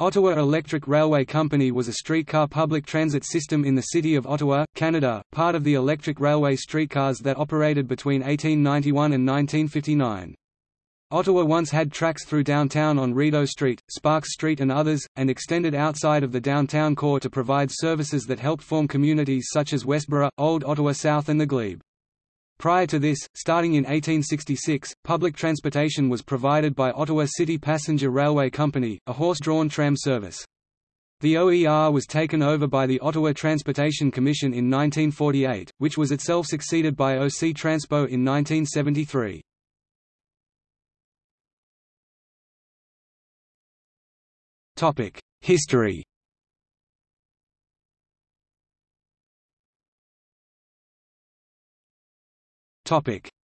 Ottawa Electric Railway Company was a streetcar public transit system in the city of Ottawa, Canada, part of the electric railway streetcars that operated between 1891 and 1959. Ottawa once had tracks through downtown on Rideau Street, Sparks Street and others, and extended outside of the downtown core to provide services that helped form communities such as Westboro, Old Ottawa South and the Glebe. Prior to this, starting in 1866, public transportation was provided by Ottawa City Passenger Railway Company, a horse-drawn tram service. The OER was taken over by the Ottawa Transportation Commission in 1948, which was itself succeeded by OC Transpo in 1973. History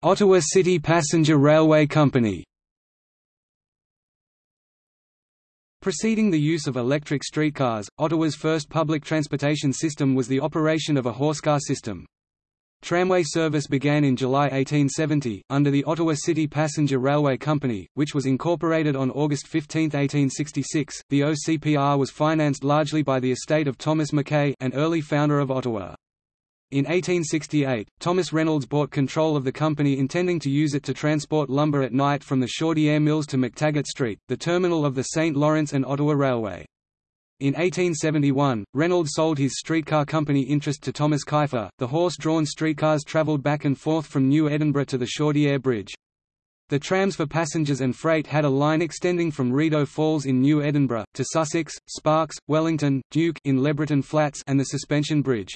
Ottawa City Passenger Railway Company Preceding the use of electric streetcars, Ottawa's first public transportation system was the operation of a horsecar system. Tramway service began in July 1870, under the Ottawa City Passenger Railway Company, which was incorporated on August 15, 1866. The OCPR was financed largely by the estate of Thomas Mackay, an early founder of Ottawa. In 1868, Thomas Reynolds bought control of the company intending to use it to transport lumber at night from the Chaudiere Mills to McTaggart Street, the terminal of the St. Lawrence and Ottawa Railway. In 1871, Reynolds sold his streetcar company interest to Thomas Keefer. The horse-drawn streetcars travelled back and forth from New Edinburgh to the Chaudiere Bridge. The trams for passengers and freight had a line extending from Rideau Falls in New Edinburgh, to Sussex, Sparks, Wellington, Duke in Lebreton Flats and the Suspension Bridge.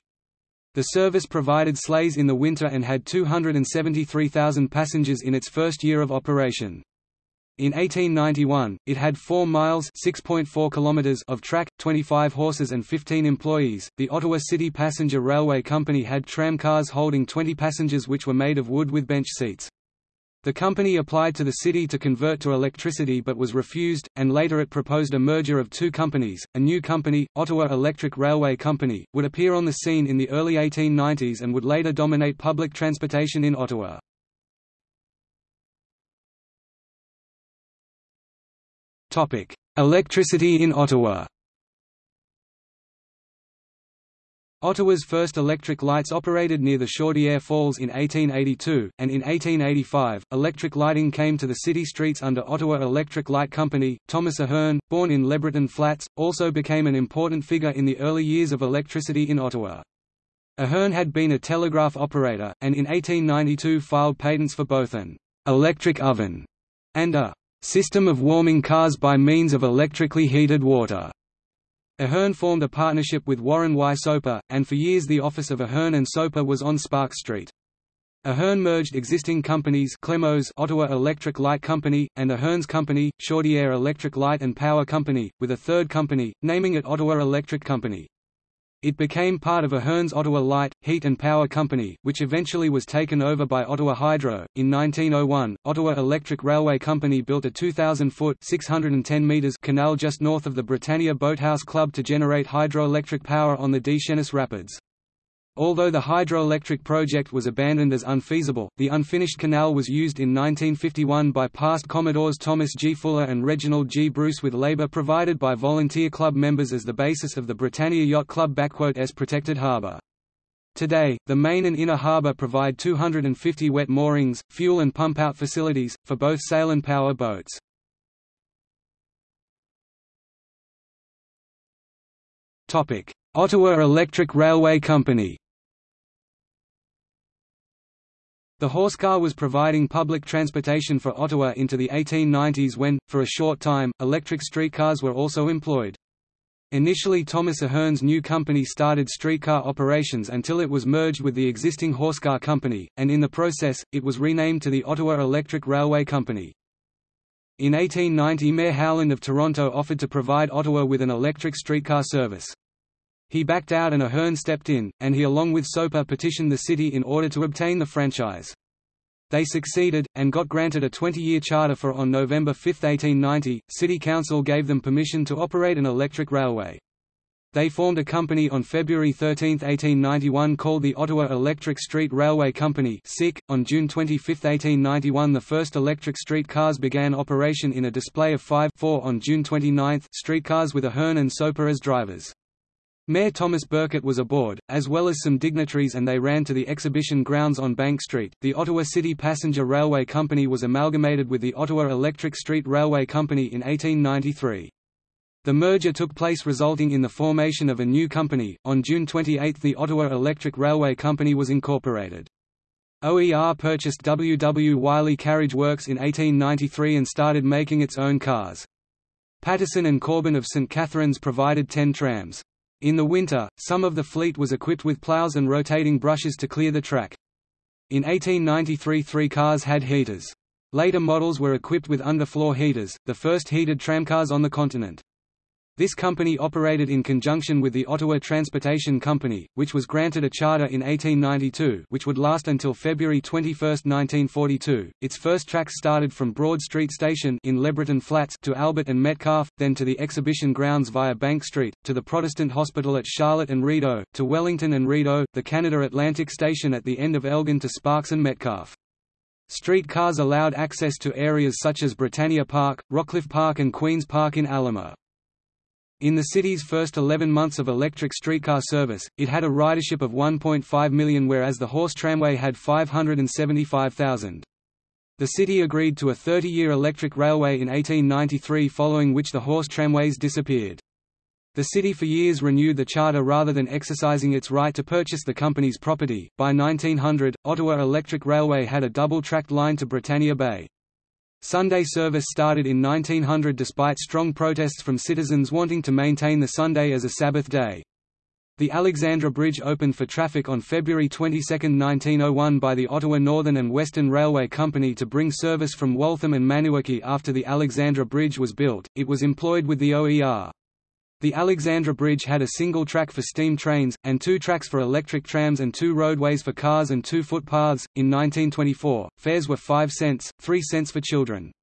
The service provided sleighs in the winter and had 273,000 passengers in its first year of operation. In 1891, it had 4 miles (6.4 kilometers) of track, 25 horses and 15 employees. The Ottawa City Passenger Railway Company had tram cars holding 20 passengers which were made of wood with bench seats. The company applied to the city to convert to electricity but was refused, and later it proposed a merger of two companies. A new company, Ottawa Electric Railway Company, would appear on the scene in the early 1890s and would later dominate public transportation in Ottawa. Topic: Electricity in Ottawa. Ottawa's first electric lights operated near the Chaudiere Falls in 1882, and in 1885, electric lighting came to the city streets under Ottawa Electric Light Company. Thomas Ahern, born in Lebreton Flats, also became an important figure in the early years of electricity in Ottawa. Ahern had been a telegraph operator, and in 1892 filed patents for both an electric oven and a system of warming cars by means of electrically heated water. Ahern formed a partnership with Warren Y. Soper, and for years the office of Ahern and Soper was on Sparks Street. Ahern merged existing companies Clemos Ottawa Electric Light Company, and Ahern's company, Chaudiere Electric Light and Power Company, with a third company, naming it Ottawa Electric Company. It became part of Ahern's Ottawa Light, Heat and Power Company, which eventually was taken over by Ottawa Hydro. In 1901, Ottawa Electric Railway Company built a 2,000-foot (610 meters) canal just north of the Britannia Boathouse Club to generate hydroelectric power on the Deschenes Rapids. Although the hydroelectric project was abandoned as unfeasible, the unfinished canal was used in 1951 by past Commodores Thomas G. Fuller and Reginald G. Bruce with labour provided by volunteer club members as the basis of the Britannia Yacht Club S protected harbour. Today, the main and inner harbour provide 250 wet moorings, fuel and pump-out facilities, for both sail and power boats. Ottawa Electric Railway Company The horsecar was providing public transportation for Ottawa into the 1890s when, for a short time, electric streetcars were also employed. Initially Thomas Ahern's new company started streetcar operations until it was merged with the existing horsecar company, and in the process, it was renamed to the Ottawa Electric Railway Company. In 1890 Mayor Howland of Toronto offered to provide Ottawa with an electric streetcar service. He backed out and Ahern stepped in, and he along with Soper petitioned the city in order to obtain the franchise. They succeeded, and got granted a 20-year charter for on November 5, 1890, City Council gave them permission to operate an electric railway. They formed a company on February 13, 1891 called the Ottawa Electric Street Railway Company .On June 25, 1891 the first electric streetcars began operation in a display of five four on June 29 streetcars with Ahern and Soper as drivers. Mayor Thomas Birkett was aboard, as well as some dignitaries and they ran to the exhibition grounds on Bank Street. The Ottawa City Passenger Railway Company was amalgamated with the Ottawa Electric Street Railway Company in 1893. The merger took place resulting in the formation of a new company. On June 28 the Ottawa Electric Railway Company was incorporated. OER purchased W. W. Wiley Carriage Works in 1893 and started making its own cars. Patterson and Corbin of St. Catharines provided ten trams. In the winter, some of the fleet was equipped with plows and rotating brushes to clear the track. In 1893 three cars had heaters. Later models were equipped with underfloor heaters, the first heated tramcars on the continent. This company operated in conjunction with the Ottawa Transportation Company, which was granted a charter in 1892 which would last until February 21, 1942. Its first tracks started from Broad Street Station in Lebreton Flats to Albert and Metcalfe, then to the exhibition grounds via Bank Street, to the Protestant Hospital at Charlotte and Rideau, to Wellington and Rideau, the Canada Atlantic Station at the end of Elgin to Sparks and Metcalfe. Street cars allowed access to areas such as Britannia Park, Rockcliffe Park and Queen's Park in Aylmer. In the city's first 11 months of electric streetcar service, it had a ridership of 1.5 million whereas the horse tramway had 575,000. The city agreed to a 30-year electric railway in 1893 following which the horse tramways disappeared. The city for years renewed the charter rather than exercising its right to purchase the company's property. By 1900, Ottawa Electric Railway had a double-tracked line to Britannia Bay. Sunday service started in 1900 despite strong protests from citizens wanting to maintain the Sunday as a Sabbath day. The Alexandra Bridge opened for traffic on February 22, 1901 by the Ottawa Northern and Western Railway Company to bring service from Waltham and Maniwaki after the Alexandra Bridge was built, it was employed with the OER. The Alexandra Bridge had a single track for steam trains, and two tracks for electric trams and two roadways for cars and two footpaths. In 1924, fares were 5 cents, 3 cents for children.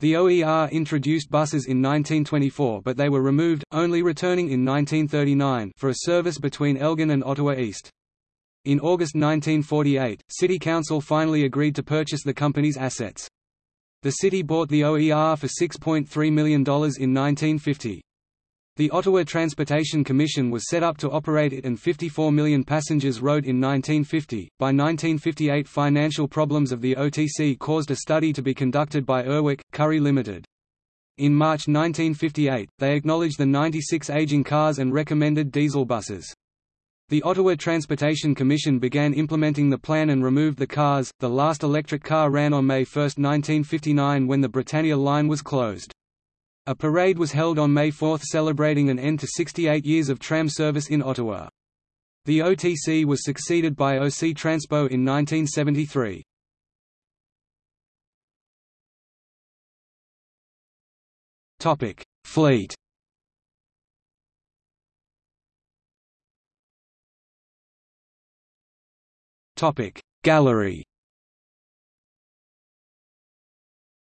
The OER introduced buses in 1924 but they were removed, only returning in 1939 for a service between Elgin and Ottawa East. In August 1948, City Council finally agreed to purchase the company's assets. The city bought the OER for $6.3 million in 1950. The Ottawa Transportation Commission was set up to operate it and 54 million passengers rode in 1950. By 1958, financial problems of the OTC caused a study to be conducted by Urwick, Currie Limited. In March 1958, they acknowledged the 96 aging cars and recommended diesel buses. The Ottawa Transportation Commission began implementing the plan and removed the cars. The last electric car ran on May 1, 1959 when the Britannia line was closed. A parade was held on May 4 celebrating an end to 68 years of tram service in Ottawa. The OTC was succeeded by OC Transpo in 1973. Topic: Fleet. Topic: Gallery.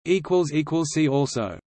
Equals equals see also.